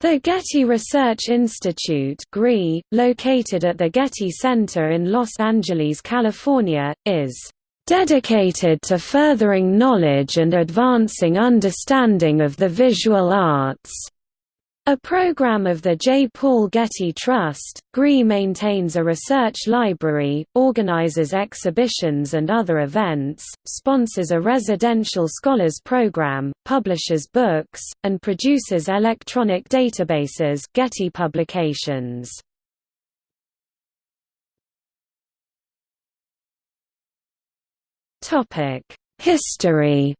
The Getty Research Institute located at the Getty Center in Los Angeles, California, is "...dedicated to furthering knowledge and advancing understanding of the visual arts." A program of the J. Paul Getty Trust, GRI maintains a research library, organizes exhibitions and other events, sponsors a residential scholars program, publishes books, and produces electronic databases Getty Publications. History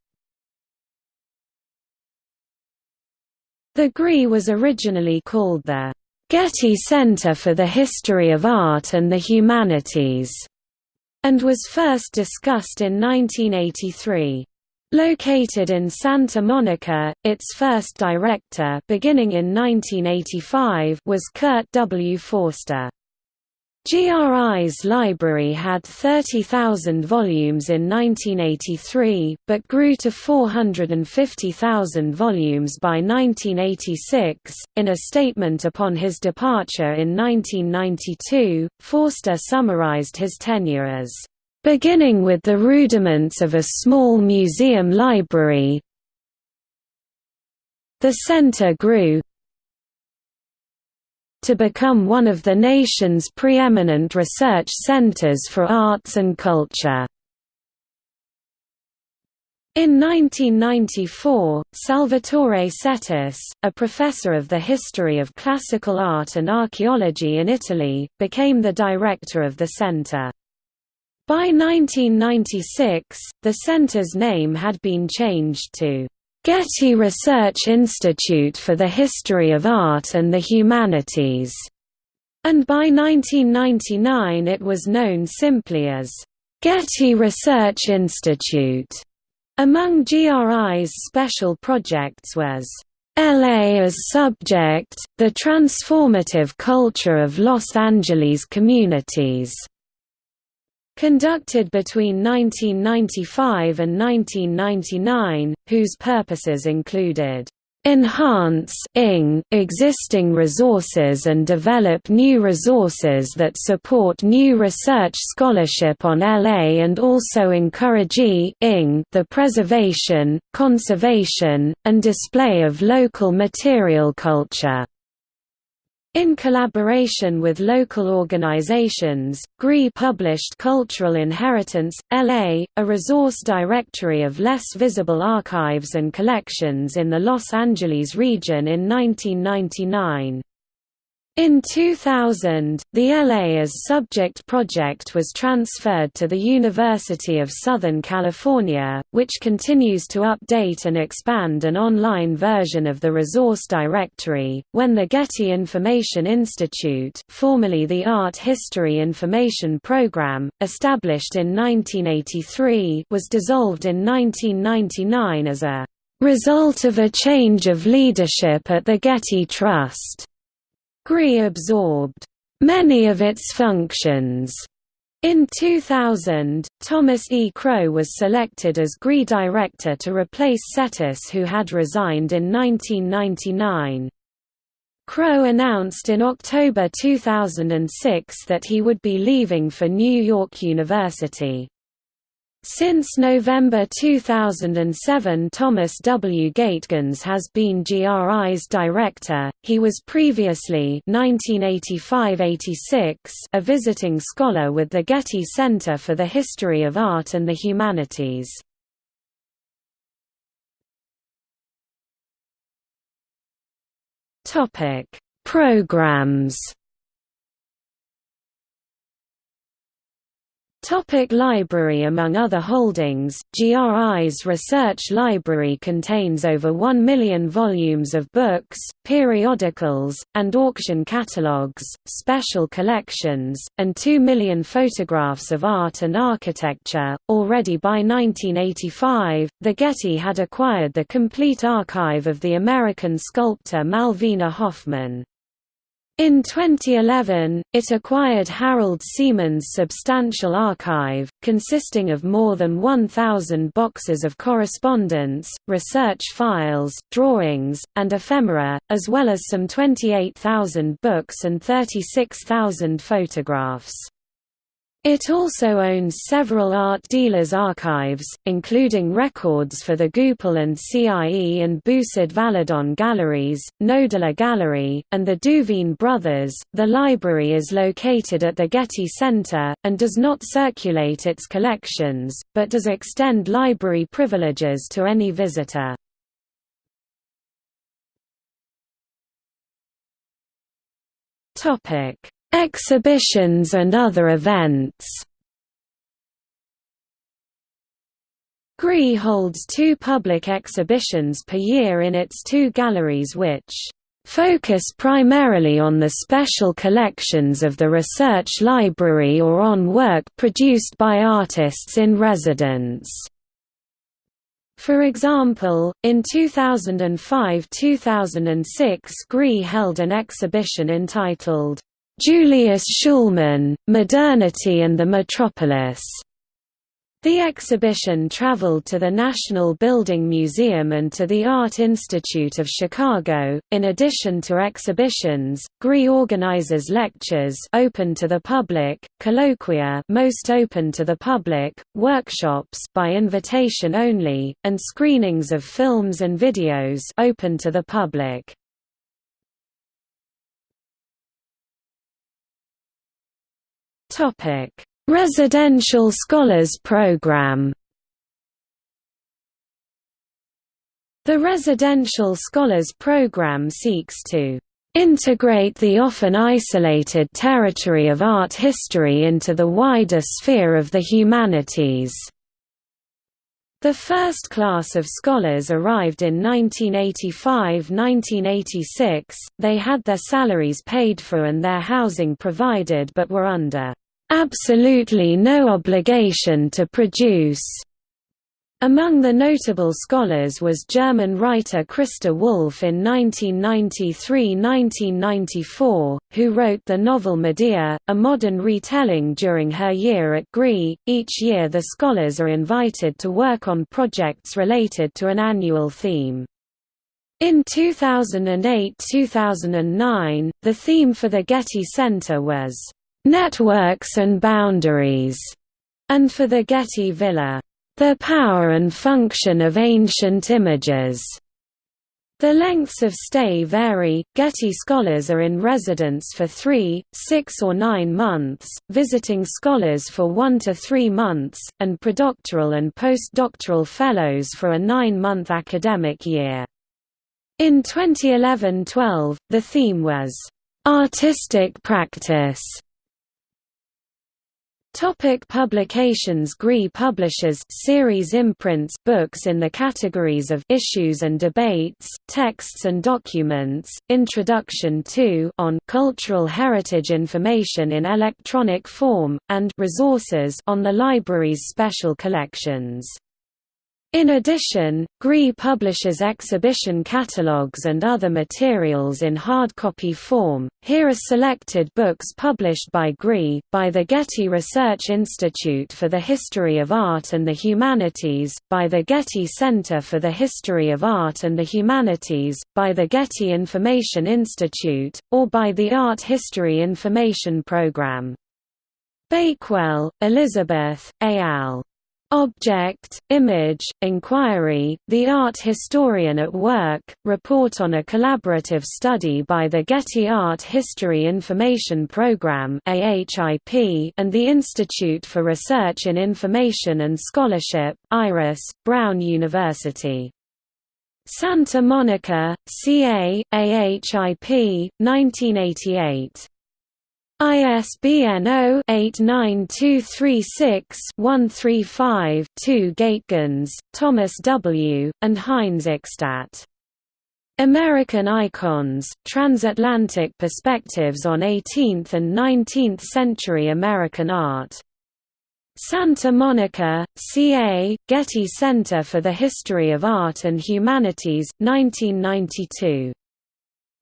The GRI was originally called the Getty Center for the History of Art and the Humanities, and was first discussed in 1983. Located in Santa Monica, its first director beginning in 1985 was Kurt W. Forster. GRI's library had 30,000 volumes in 1983, but grew to 450,000 volumes by 1986. In a statement upon his departure in 1992, Forster summarized his tenure as beginning with the rudiments of a small museum library. The center grew, to become one of the nation's preeminent research centers for arts and culture. In 1994, Salvatore Settis, a professor of the history of classical art and archaeology in Italy, became the director of the center. By 1996, the center's name had been changed to Getty Research Institute for the History of Art and the Humanities, and by 1999 it was known simply as Getty Research Institute. Among GRI's special projects was LA as Subject, the Transformative Culture of Los Angeles Communities, conducted between 1995 and 1999, whose purposes included enhance existing resources and develop new resources that support new research scholarship on LA and also encourage the preservation, conservation, and display of local material culture. In collaboration with local organizations, GRI published Cultural Inheritance, LA, a resource directory of less visible archives and collections in the Los Angeles region in 1999. In 2000, the LA as Subject project was transferred to the University of Southern California, which continues to update and expand an online version of the resource directory. When the Getty Information Institute, formerly the Art History Information Program, established in 1983, was dissolved in 1999 as a result of a change of leadership at the Getty Trust. GRI absorbed many of its functions. In 2000, Thomas E. Crow was selected as GRI director to replace Settis who had resigned in 1999. Crow announced in October 2006 that he would be leaving for New York University. Since November 2007 Thomas W. Gaehtgens has been GRI's director, he was previously 1985–86 a visiting scholar with the Getty Center for the History of Art and the Humanities. Programs Topic library Among other holdings, GRI's research library contains over 1 million volumes of books, periodicals, and auction catalogues, special collections, and 2 million photographs of art and architecture. Already by 1985, the Getty had acquired the complete archive of the American sculptor Malvina Hoffman. In 2011, it acquired Harald Szeemann's substantial archive, consisting of more than 1,000 boxes of correspondence, research files, drawings, and ephemera, as well as some 28,000 books and 36,000 photographs. It also owns several art dealers' archives, including records for the Goupil and CIE and Boussod Valadon galleries, Knoedler Gallery, and the Duveen brothers. The library is located at the Getty Center, and does not circulate its collections, but does extend library privileges to any visitor. Exhibitions and other events GRI holds two public exhibitions per year in its two galleries which focus primarily on the special collections of the research library or on work produced by artists in residence. For example, in 2005–2006 GRI held an exhibition entitled Julius Shulman, Modernity and the Metropolis. The exhibition traveled to the National Building Museum and to the Art Institute of Chicago. In addition to exhibitions, GRI organizes lectures open to the public, colloquia most open to the public, workshops by invitation only, and screenings of films and videos open to the public. Topic: Residential Scholars Program. The Residential Scholars Program seeks to integrate the often isolated territory of art history into the wider sphere of the humanities. The first class of scholars arrived in 1985–1986, they had their salaries paid for and their housing provided but were under absolutely no obligation to produce. Among the notable scholars was German writer Christa Wolf in 1993–1994, who wrote the novel Medea, a modern retelling during her year at GRI. Each year the scholars are invited to work on projects related to an annual theme. In 2008–2009, the theme for the Getty Center was networks and boundaries, and for the Getty Villa, the power and function of ancient images. The lengths of stay vary. Getty scholars are in residence for three, six, or nine months, visiting scholars for one to three months, and predoctoral and postdoctoral fellows for a nine month academic year. In 2011 12, the theme was Artistic Practice Topic publications GRI publishes series imprints books in the categories of issues and debates, texts and documents, Introduction to on cultural heritage information in electronic form, and resources on the library's special collections. In addition, GRI publishes exhibition catalogues and other materials in hardcopy form. Here are selected books published by GRI, by the Getty Research Institute for the History of Art and the Humanities, by the Getty Center for the History of Art and the Humanities, by the Getty Information Institute, or by the Art History Information Program. Bakewell, Elizabeth, A. al. Object, Image, Inquiry, The Art Historian at Work, report on a collaborative study by the Getty Art History Information Program and the Institute for Research in Information and Scholarship, IRIS, Brown University. Santa Monica, CA, AHIP, 1988. ISBN 0-89236-135-2 Gaehtgens, Thomas W., and Heinz. American Icons, Transatlantic Perspectives on 18th and 19th Century American Art. Santa Monica, CA, Getty Center for the History of Art and Humanities, 1992.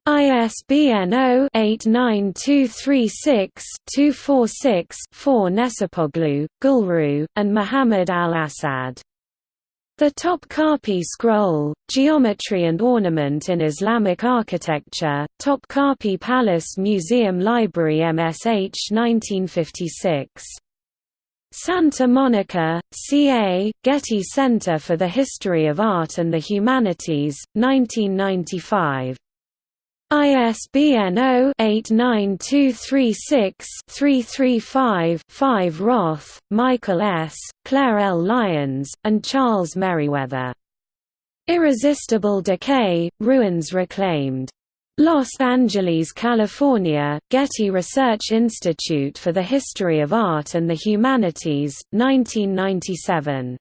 ISBN 0-89236-246-4 Necipoğlu, Gulru, and Muhammad al-Assad. The Topkapi Scroll, Geometry and Ornament in Islamic Architecture, Topkapi Palace Museum Library MSH 1956. Santa Monica, CA, Getty Center for the History of Art and the Humanities, 1995. ISBN 0-89236-335-5 Roth, Michael S., Claire L. Lyons, and Charles Merewether. Irresistible Decay, Ruins Reclaimed. Los Angeles, California, Getty Research Institute for the History of Art and the Humanities, 1997.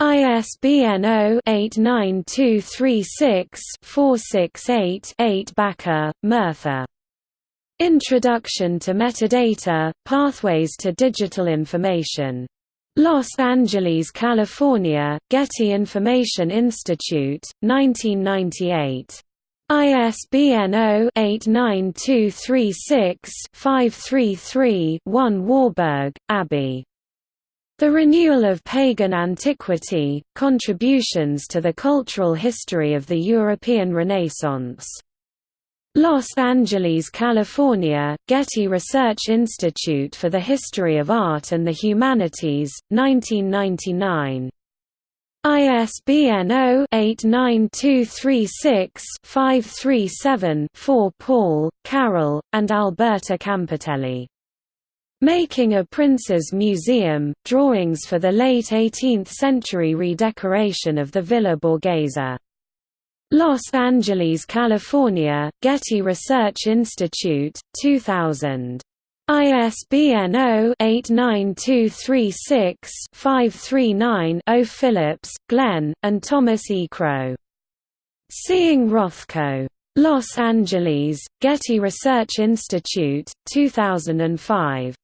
ISBN 0-89236-468-8 Baca, Murtha. Introduction to Metadata, Pathways to Digital Information. Los Angeles, California, Getty Information Institute, 1998. ISBN 0-89236-533-1 Warburg, Aby. The Renewal of Pagan Antiquity, Contributions to the Cultural History of the European Renaissance. Los Angeles, California, Getty Research Institute for the History of Art and the Humanities, 1999. ISBN 0-89236-537-4 Paul, Carol, and Alberta Campitelli. Making a Prince's Museum, drawings for the late 18th-century redecoration of the Villa Borghese. Los Angeles, California, Getty Research Institute, 2000. ISBN 0-89236-539-0 Phillips, Glenn, and Thomas E. Crow. Seeing Rothko. Los Angeles, Getty Research Institute, 2005.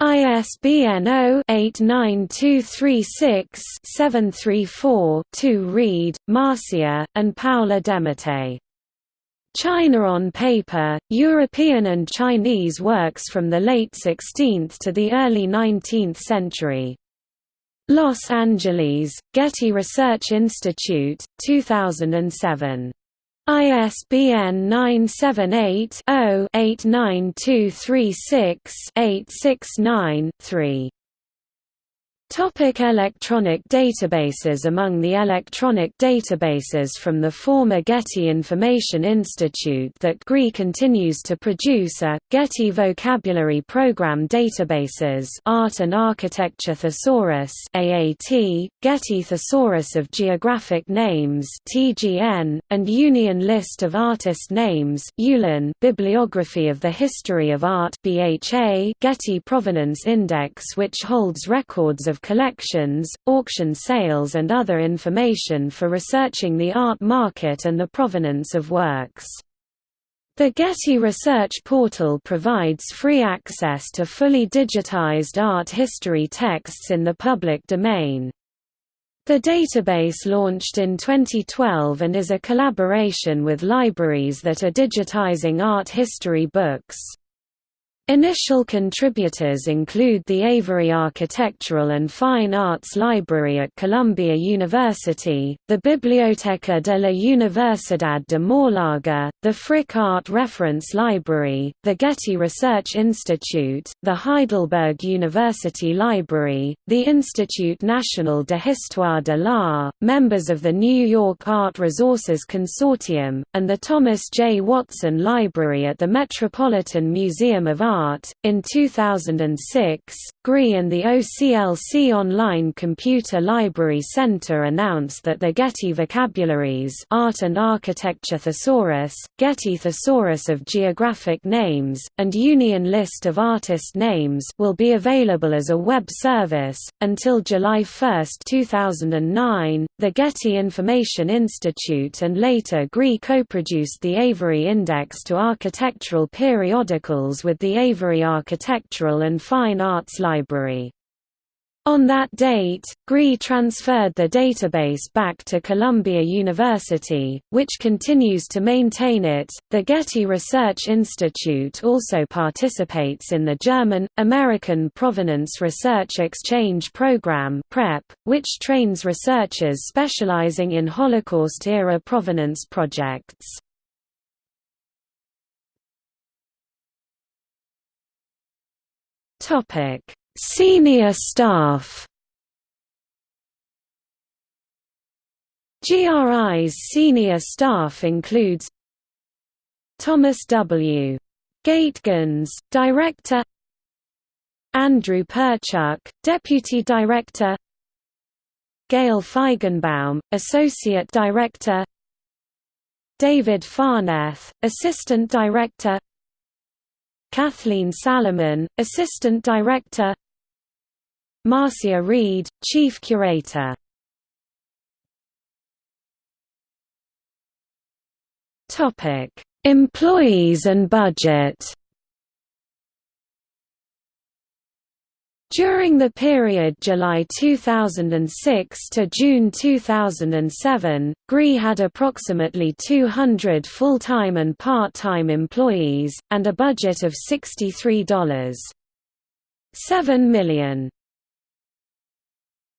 ISBN 0-89236-734-2 Reed, Marcia, and Paula Demete. China on Paper, European and Chinese works from the late 16th to the early 19th century. Los Angeles, Getty Research Institute, 2007. ISBN 978-0-89236-869-3. Topic electronic databases Among the electronic databases from the former Getty Information Institute that GRI continues to produce are, Getty Vocabulary Program Databases Art and Architecture Thesaurus AAT, Getty Thesaurus of Geographic Names TGN, and Union List of Artist Names ULAN, Bibliography of the History of Art BHA, Getty Provenance Index which holds records of collections, auction sales and other information for researching the art market and the provenance of works. The Getty Research Portal provides free access to fully digitized art history texts in the public domain. The database launched in 2012 and is a collaboration with libraries that are digitizing art history books. Initial contributors include the Avery Architectural and Fine Arts Library at Columbia University, the Biblioteca de la Universidad de Málaga, the Frick Art Reference Library, the Getty Research Institute, the Heidelberg University Library, the Institut National de Histoire de l'Art, members of the New York Art Resources Consortium, and the Thomas J. Watson Library at the Metropolitan Museum of Art In 2006, GRI and the OCLC Online Computer Library Center announced that the Getty Vocabularies Art and Architecture Thesaurus, Getty Thesaurus of Geographic Names, and Union List of Artist Names will be available as a web service. Until July 1, 2009, the Getty Information Institute and later GRI co-produced the Avery Index to architectural periodicals with the Avery Architectural and Fine Arts Library. On that date, GRI transferred the database back to Columbia University, which continues to maintain it. The Getty Research Institute also participates in the German American Provenance Research Exchange Program (PREP), which trains researchers specializing in Holocaust-era provenance projects. Topic Senior staff GRI's senior staff includes Thomas W. Gaehtgens, Director Andrew Perchuk, Deputy Director Gail Feigenbaum, Associate Director David Farneth, Assistant Director Kathleen Salomon, Assistant Director. Marcia Reed, Chief Curator. Employees and budget During the period July 2006 to June 2007, GRI had approximately 200 full-time and part-time employees, and a budget of $63.7 million.